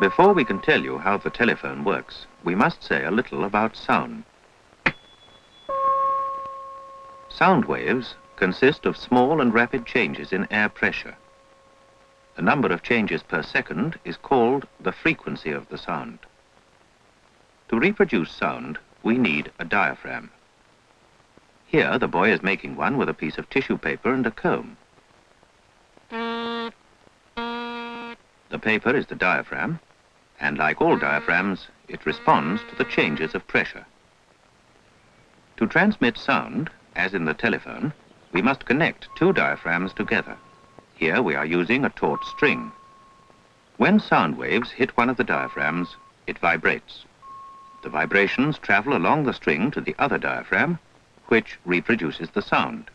Before we can tell you how the telephone works, we must say a little about sound. Sound waves consist of small and rapid changes in air pressure. The number of changes per second is called the frequency of the sound. To reproduce sound, we need a diaphragm. Here, the boy is making one with a piece of tissue paper and a comb. The paper is the diaphragm, and like all diaphragms, it responds to the changes of pressure. To transmit sound, as in the telephone, we must connect two diaphragms together. Here we are using a taut string. When sound waves hit one of the diaphragms, it vibrates. The vibrations travel along the string to the other diaphragm, which reproduces the sound.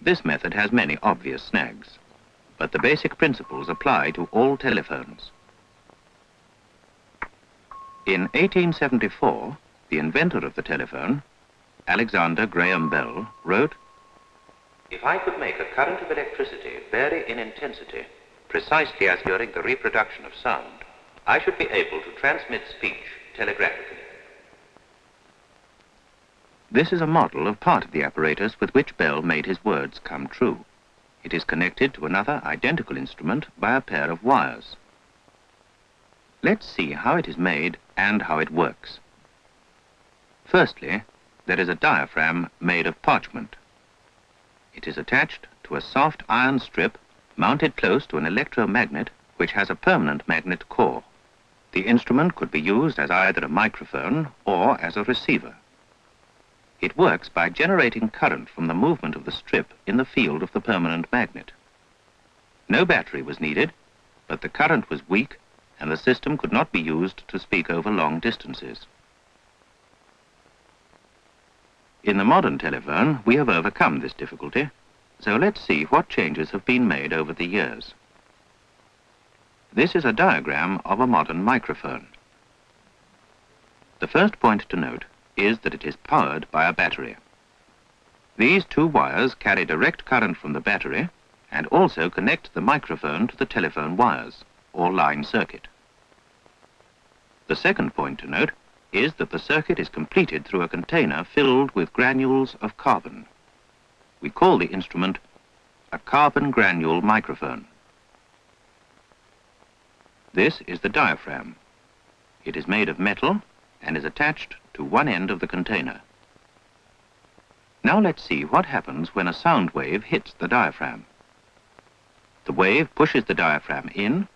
This method has many obvious snags, but the basic principles apply to all telephones. In 1874, the inventor of the telephone, Alexander Graham Bell, wrote, If I could make a current of electricity vary in intensity, precisely as during the reproduction of sound, I should be able to transmit speech telegraphically. This is a model of part of the apparatus with which Bell made his words come true. It is connected to another identical instrument by a pair of wires. Let's see how it is made and how it works. Firstly, there is a diaphragm made of parchment. It is attached to a soft iron strip mounted close to an electromagnet which has a permanent magnet core. The instrument could be used as either a microphone or as a receiver. It works by generating current from the movement of the strip in the field of the permanent magnet. No battery was needed, but the current was weak and the system could not be used to speak over long distances. In the modern telephone, we have overcome this difficulty, so let's see what changes have been made over the years. This is a diagram of a modern microphone. The first point to note is that it is powered by a battery. These two wires carry direct current from the battery and also connect the microphone to the telephone wires or line circuit. The second point to note is that the circuit is completed through a container filled with granules of carbon. We call the instrument a carbon granule microphone. This is the diaphragm. It is made of metal and is attached to one end of the container. Now let's see what happens when a sound wave hits the diaphragm. The wave pushes the diaphragm in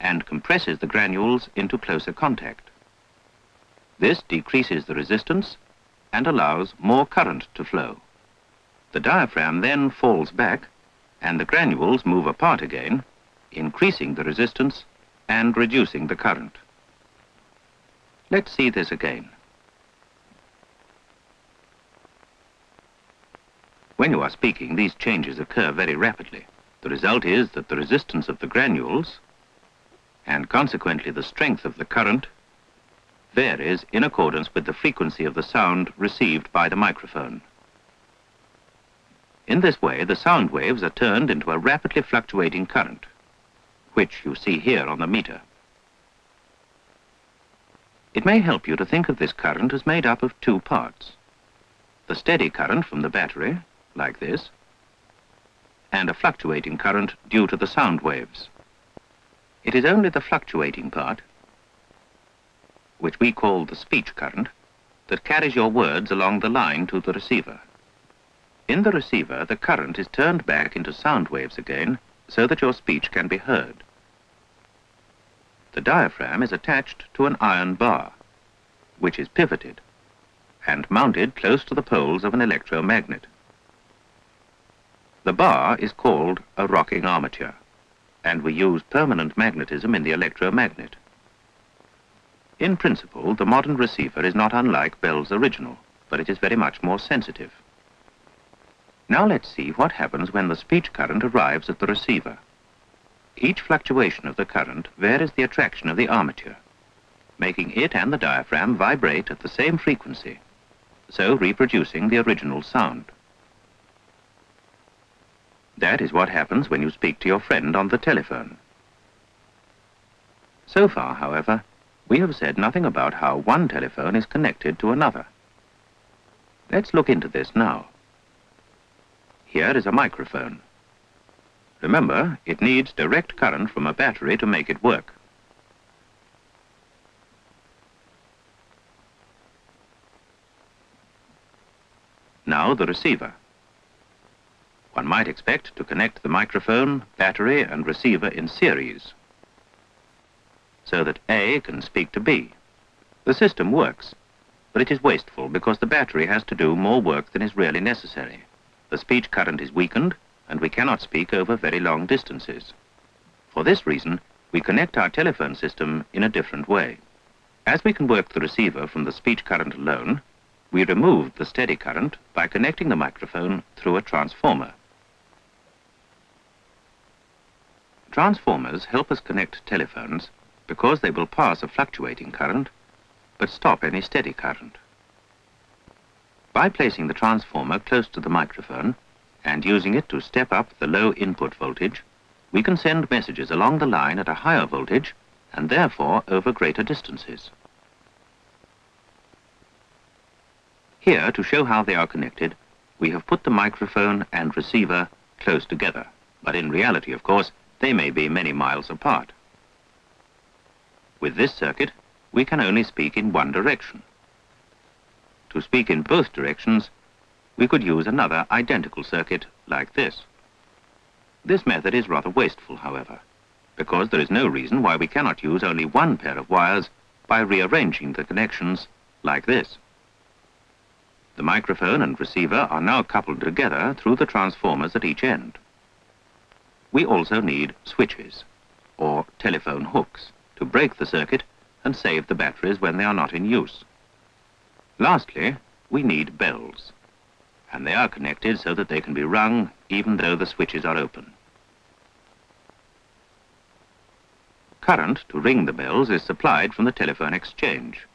and compresses the granules into closer contact. This decreases the resistance and allows more current to flow. The diaphragm then falls back and the granules move apart again, increasing the resistance and reducing the current. Let's see this again. When you are speaking, these changes occur very rapidly. The result is that the resistance of the granules and consequently the strength of the current varies in accordance with the frequency of the sound received by the microphone. In this way, the sound waves are turned into a rapidly fluctuating current, which you see here on the meter. It may help you to think of this current as made up of two parts. The steady current from the battery, like this, and a fluctuating current due to the sound waves. It is only the fluctuating part, which we call the speech current, that carries your words along the line to the receiver. In the receiver, the current is turned back into sound waves again so that your speech can be heard. The diaphragm is attached to an iron bar, which is pivoted and mounted close to the poles of an electromagnet. The bar is called a rocking armature and we use permanent magnetism in the electromagnet. In principle, the modern receiver is not unlike Bell's original, but it is very much more sensitive. Now let's see what happens when the speech current arrives at the receiver. Each fluctuation of the current varies the attraction of the armature, making it and the diaphragm vibrate at the same frequency, so reproducing the original sound. That is what happens when you speak to your friend on the telephone. So far, however, we have said nothing about how one telephone is connected to another. Let's look into this now. Here is a microphone. Remember, it needs direct current from a battery to make it work. Now the receiver. One might expect to connect the microphone, battery and receiver in series so that A can speak to B. The system works, but it is wasteful because the battery has to do more work than is really necessary. The speech current is weakened and we cannot speak over very long distances. For this reason, we connect our telephone system in a different way. As we can work the receiver from the speech current alone, we remove the steady current by connecting the microphone through a transformer. Transformers help us connect telephones because they will pass a fluctuating current, but stop any steady current. By placing the transformer close to the microphone and using it to step up the low input voltage, we can send messages along the line at a higher voltage and therefore over greater distances. Here, to show how they are connected, we have put the microphone and receiver close together, but in reality, of course, they may be many miles apart. With this circuit, we can only speak in one direction. To speak in both directions, we could use another identical circuit like this. This method is rather wasteful, however, because there is no reason why we cannot use only one pair of wires by rearranging the connections like this. The microphone and receiver are now coupled together through the transformers at each end. We also need switches, or telephone hooks to break the circuit and save the batteries when they are not in use. Lastly, we need bells, and they are connected so that they can be rung even though the switches are open. Current to ring the bells is supplied from the telephone exchange,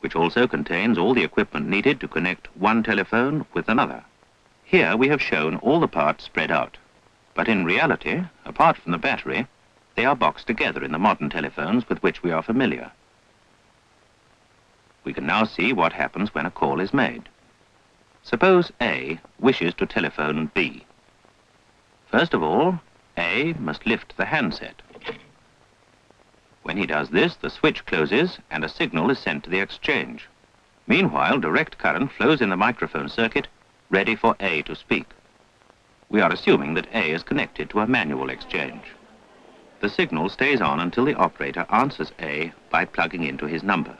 which also contains all the equipment needed to connect one telephone with another. Here we have shown all the parts spread out, but in reality, apart from the battery, they are boxed together in the modern telephones with which we are familiar. We can now see what happens when a call is made. Suppose A wishes to telephone B. First of all, A must lift the handset. When he does this, the switch closes and a signal is sent to the exchange. Meanwhile, direct current flows in the microphone circuit, ready for A to speak. We are assuming that A is connected to a manual exchange. The signal stays on until the operator answers A by plugging into his number.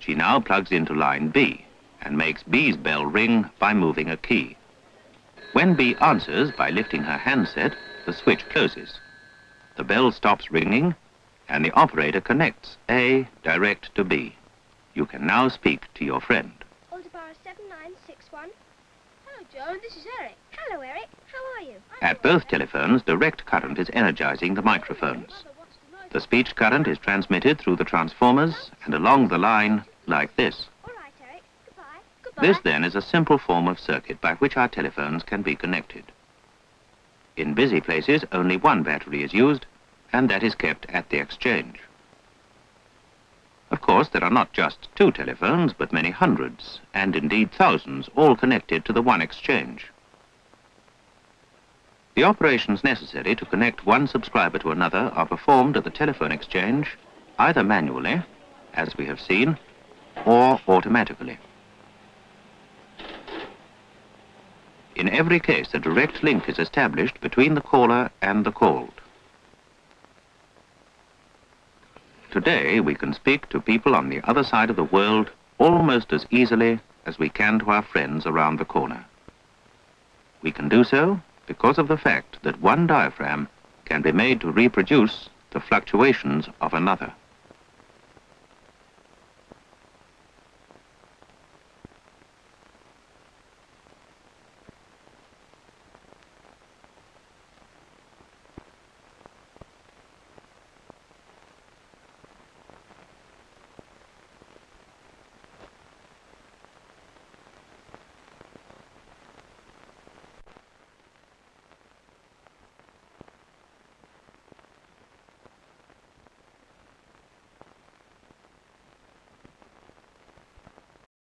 She now plugs into line B and makes B's bell ring by moving a key. When B answers by lifting her handset, the switch closes. The bell stops ringing and the operator connects A direct to B. You can now speak to your friend. Aldebaran 7961. Hello, Joe. This is Eric. Hello, Eric. How are you? At both telephones, direct current is energizing the microphones. The speech current is transmitted through the transformers and along the line like this. All right, Goodbye. Goodbye. This then is a simple form of circuit by which our telephones can be connected. In busy places, only one battery is used, and that is kept at the exchange. Of course, there are not just two telephones, but many hundreds, and indeed thousands, all connected to the one exchange. The operations necessary to connect one subscriber to another are performed at the telephone exchange either manually, as we have seen, or automatically. In every case, a direct link is established between the caller and the called. Today, we can speak to people on the other side of the world almost as easily as we can to our friends around the corner. We can do so because of the fact that one diaphragm can be made to reproduce the fluctuations of another.